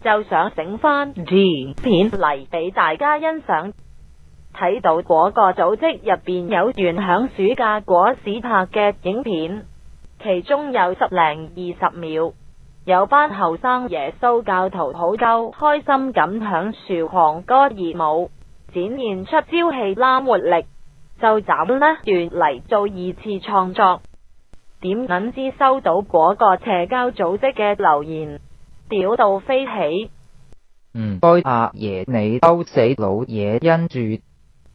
就想整翻片嚟俾大家欣赏，睇到嗰个组织入边有段响暑假嗰市拍嘅影片，其中有十零二十秒，有班后生耶稣教徒好够开心咁响树狂歌而舞，展现出朝气啦活力，就斩呢段嚟做二次创作。点谂知收到嗰个邪教组织嘅留言？屌到飞起！唔该阿爷你勾死老爷因住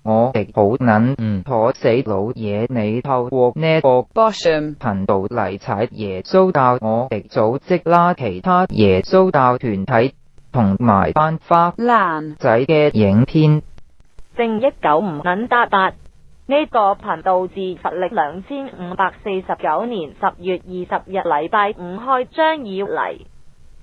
我好捻妥死老爷，你透过呢个 bosom 频道嚟踩耶稣教我哋组织啦，其他耶稣教团体同埋班花烂仔嘅影片正一九五捻八八呢个频道自成力两千五百四十九年十月二十日礼拜五开张以嚟。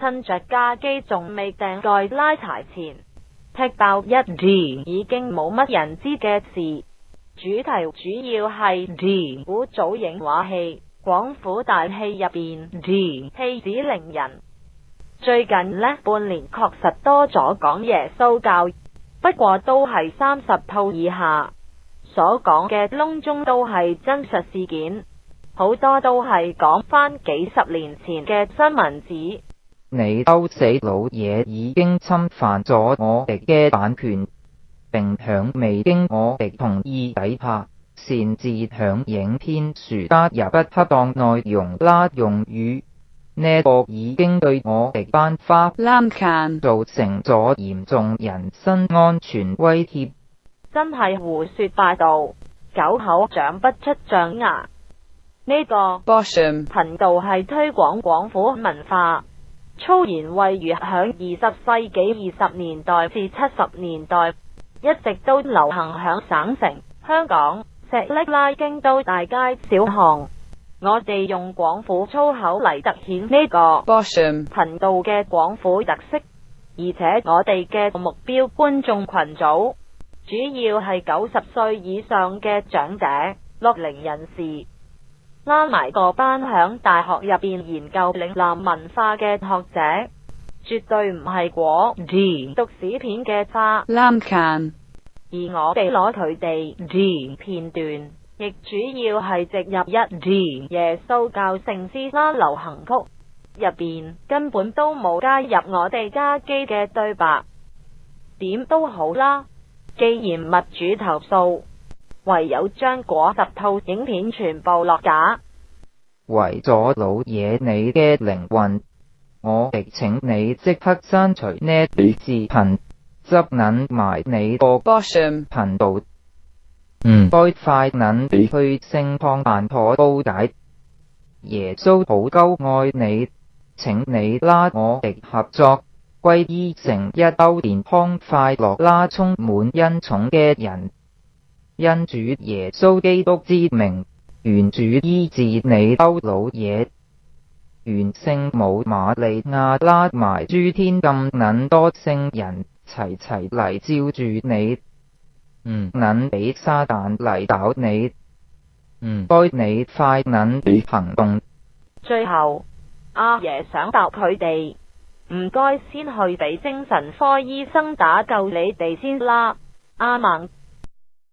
趁着架机仲未订盖拉柴前，踢爆一 D 已经冇乜人知嘅事。主题主要系 D 古早影画戏广府大戏入边 D 戏子令人最近呢半年确实多咗讲耶稣教，不过都系三十套以下所讲嘅窿中都系真实事件，好多都系讲翻几十年前嘅新闻纸。你偷死老嘢，已经侵犯咗我哋嘅版权，并响未经我哋同意底下擅自响影片树加入不恰当内容啦，用语呢个已经对我哋班花滥间造成咗严重人身安全威胁，真系胡说八道，狗口长不出象牙。呢个 bosom 频道系推广广府文化。粗言秽语响二十世纪二十年代至七十年代，一直都流行响省城香港石沥拉京都大街小巷。我哋用广府粗口嚟凸显呢个频道嘅广府特色，而且我哋嘅目标观众群组主要系九十岁以上嘅长者、六龄人士。拉埋个班响大学入边研究岭南文化嘅学者，绝对唔系果 D 读史片嘅花。而我哋攞佢哋 D 片段，亦主要系植入一 D 耶稣教圣诗啦、流行曲入边，根本都冇加入我哋家机嘅对白。点都好啦，既然物主投诉。唯有将嗰十套影片全部落架。为咗老嘢你嘅灵魂，我亦请你即刻删除呢啲视频，执捻埋你个 bosom 频道。唔该，快捻去圣康办妥布解。耶稣好高爱你，请你拉我哋合作，归依成一兜健康快乐、拉充满恩宠嘅人。因主耶稣基督之名，愿主医治你，欧老爷。愿圣母玛利亚拉埋诸天，咁捻多圣人齐齐嚟照住你，唔捻俾撒旦嚟搞你，唔该你快揇行动。最后，阿爷想答佢哋，唔该先去俾精神科医生打救你哋先啦，阿孟。